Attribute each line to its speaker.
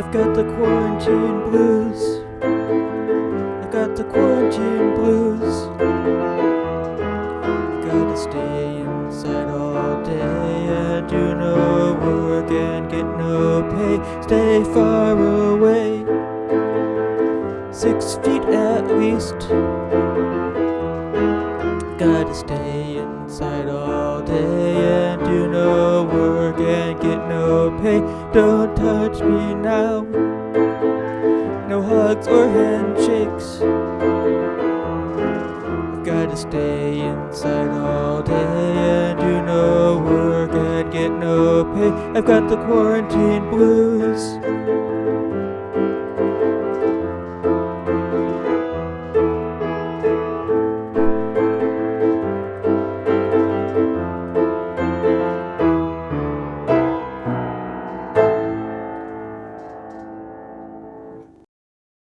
Speaker 1: I've got the quarantine blues. I've got the quarantine blues. I Gotta stay inside all day and do no work and get no pay. Stay far away, six feet at least. Gotta stay inside all day and do no work and get no pay. Don't touch me now. No hugs or handshakes. I've Gotta stay inside all day and do no work and get no pay. I've got the quarantine.